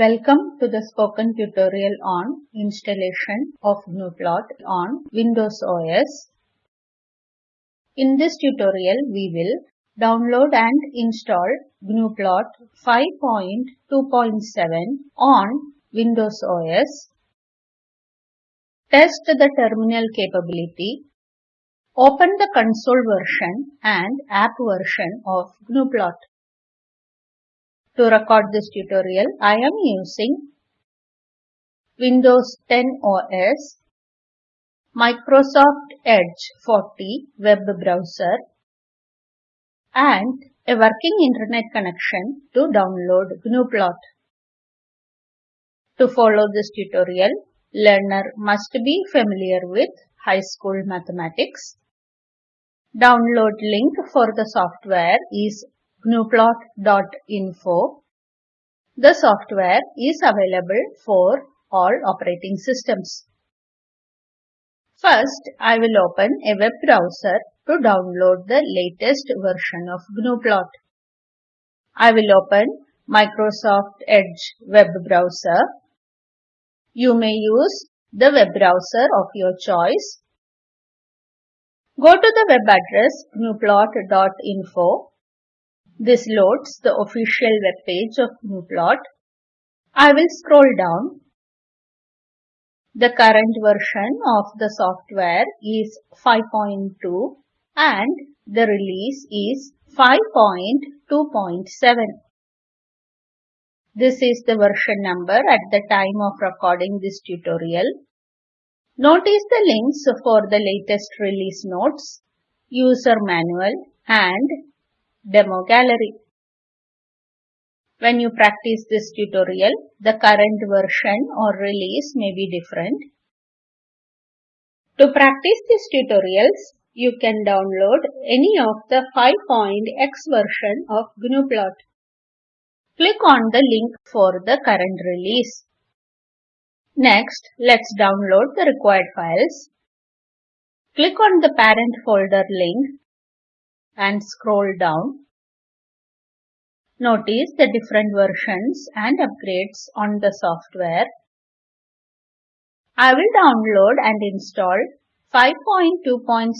Welcome to the spoken tutorial on installation of GNUplot on Windows OS. In this tutorial, we will download and install GNUplot 5.2.7 on Windows OS, test the terminal capability, open the console version and app version of GNUplot. To record this tutorial, I am using Windows 10 OS, Microsoft Edge 40 web browser and a working internet connection to download GNUplot. To follow this tutorial, learner must be familiar with high school mathematics. Download link for the software is gnuplot.info. The software is available for all operating systems. First, I will open a web browser to download the latest version of GNUplot. I will open Microsoft Edge web browser. You may use the web browser of your choice. Go to the web address gnuplot.info this loads the official web page of GNUplot. I will scroll down. The current version of the software is 5.2 and the release is 5.2.7. This is the version number at the time of recording this tutorial. Notice the links for the latest release notes, user manual and demo gallery. When you practice this tutorial, the current version or release may be different. To practice these tutorials, you can download any of the 5.x version of GNUplot. Click on the link for the current release. Next, let's download the required files. Click on the parent folder link and scroll down. Notice the different versions and upgrades on the software. I will download and install 5.2.7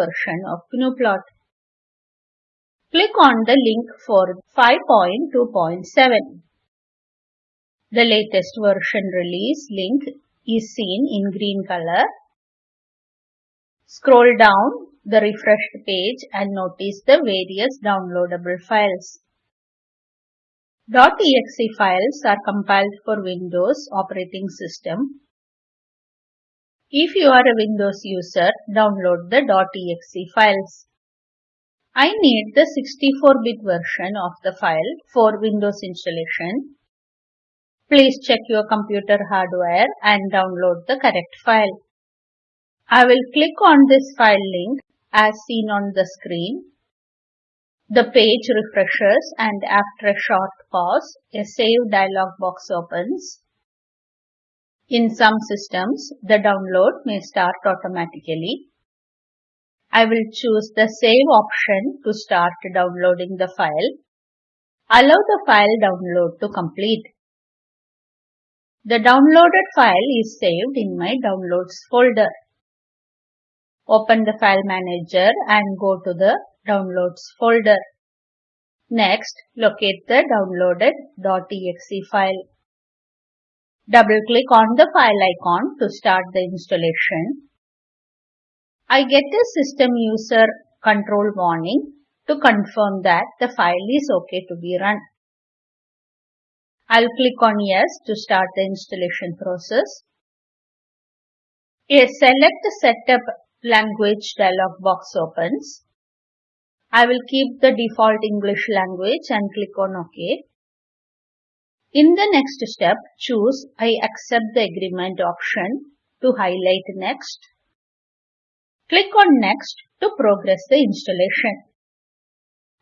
version of GNUplot. Click on the link for 5.2.7. The latest version release link is seen in green color. Scroll down the refreshed page and notice the various downloadable files. .exe files are compiled for Windows operating system. If you are a Windows user, download the .exe files. I need the 64-bit version of the file for Windows installation. Please check your computer hardware and download the correct file. I will click on this file link as seen on the screen. The page refreshes and after a short pause, a Save dialog box opens. In some systems, the download may start automatically. I will choose the Save option to start downloading the file. Allow the file download to complete. The downloaded file is saved in my Downloads folder. Open the file manager and go to the downloads folder. Next, locate the downloaded.exe file. Double click on the file icon to start the installation. I get a system user control warning to confirm that the file is okay to be run. I'll click on yes to start the installation process. A select setup language dialog box opens. I will keep the default English language and click on OK. In the next step, choose I accept the agreement option to highlight next. Click on next to progress the installation.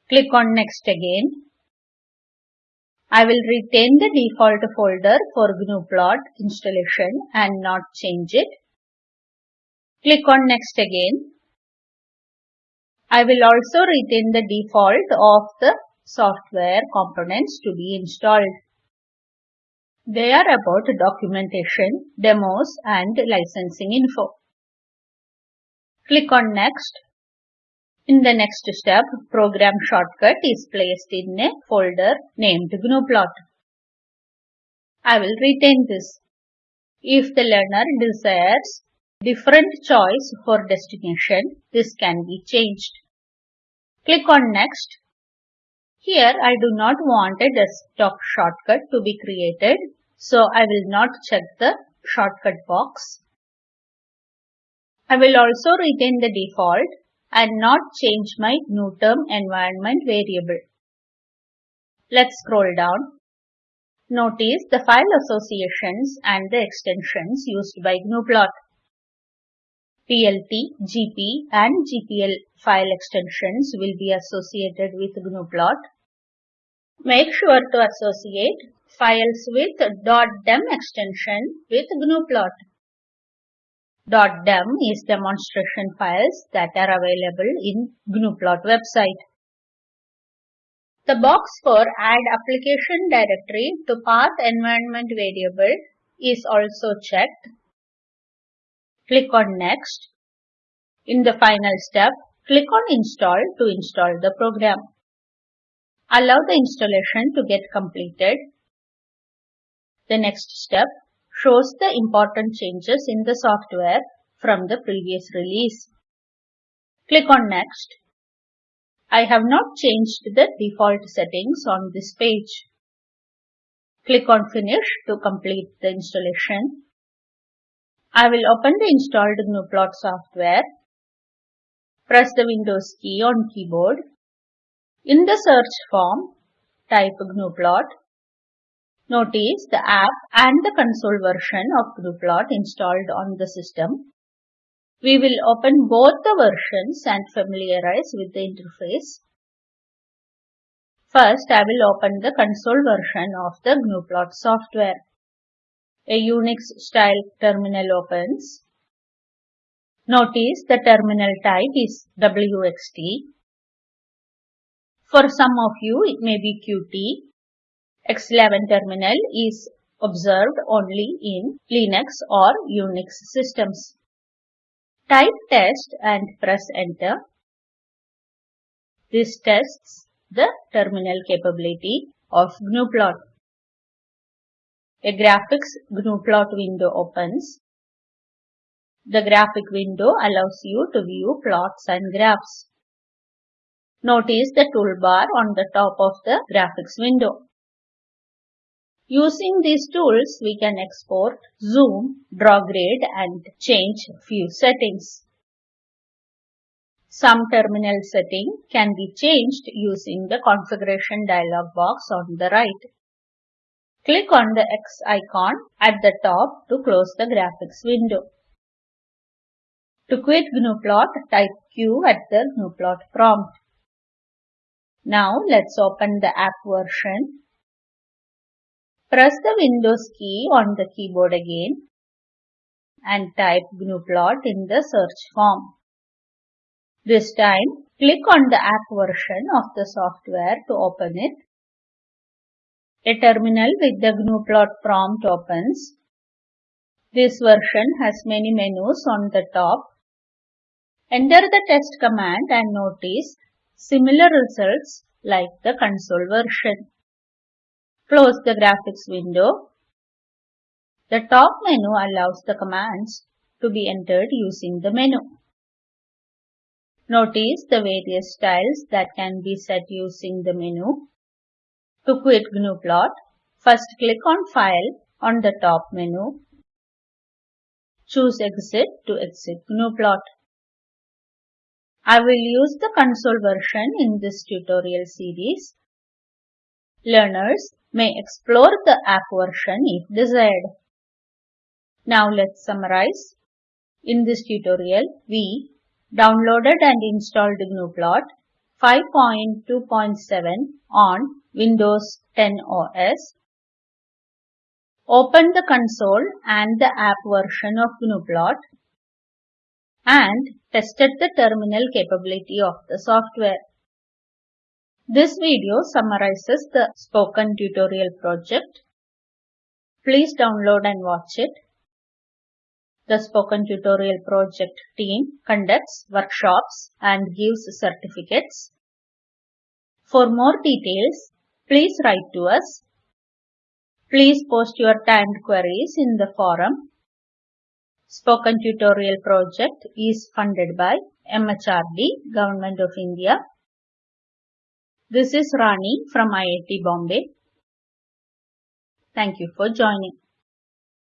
Click on next again. I will retain the default folder for GNUplot installation and not change it. Click on next again. I will also retain the default of the software components to be installed. They are about documentation, demos and licensing info. Click on Next. In the next step, program shortcut is placed in a folder named GNUplot. I will retain this. If the learner desires different choice for destination, this can be changed. Click on Next. Here I do not want a desktop shortcut to be created, so I will not check the shortcut box. I will also retain the default and not change my GNUTERM environment variable. Let's scroll down. Notice the file associations and the extensions used by GNUplot. PLT, GP and GPL file extensions will be associated with GNUplot. Make sure to associate files with dot .dem extension with GNUplot. Dot .Dem is demonstration files that are available in GNUplot website. The box for Add Application Directory to Path Environment Variable is also checked. Click on Next. In the final step, click on Install to install the program. Allow the installation to get completed. The next step shows the important changes in the software from the previous release. Click on Next. I have not changed the default settings on this page. Click on Finish to complete the installation. I will open the installed GNUplot software. Press the Windows key on keyboard. In the search form, type GNUplot Notice the app and the console version of GNUplot installed on the system. We will open both the versions and familiarize with the interface. First, I will open the console version of the GNUplot software. A Unix style terminal opens. Notice the terminal type is WXT. For some of you, it may be Qt X11 terminal is observed only in Linux or Unix systems. Type test and press enter. This tests the terminal capability of GNUplot. A graphics GNUplot window opens. The graphic window allows you to view plots and graphs. Notice the toolbar on the top of the graphics window. Using these tools, we can export, zoom, draw grid and change few settings. Some terminal setting can be changed using the configuration dialog box on the right. Click on the X icon at the top to close the graphics window. To quit GNUplot, type Q at the GNUplot prompt. Now let's open the app version Press the Windows key on the keyboard again and type GNUplot in the search form. This time, click on the app version of the software to open it. A terminal with the GNUplot prompt opens. This version has many menus on the top. Enter the test command and notice similar results like the console version. Close the graphics window. The top menu allows the commands to be entered using the menu. Notice the various styles that can be set using the menu. To quit GNUplot, first click on File on the top menu. Choose Exit to exit GNUplot. I will use the console version in this tutorial series. Learners may explore the app version if desired. Now let's summarize. In this tutorial, we downloaded and installed GNUplot 5.2.7 on Windows 10 OS, Open the console and the app version of GNUplot, and tested the terminal capability of the software. This video summarizes the spoken tutorial project. Please download and watch it. The Spoken Tutorial Project team conducts workshops and gives certificates. For more details, please write to us. Please post your timed queries in the forum. Spoken Tutorial Project is funded by MHRD, Government of India. This is Rani from IIT Bombay. Thank you for joining.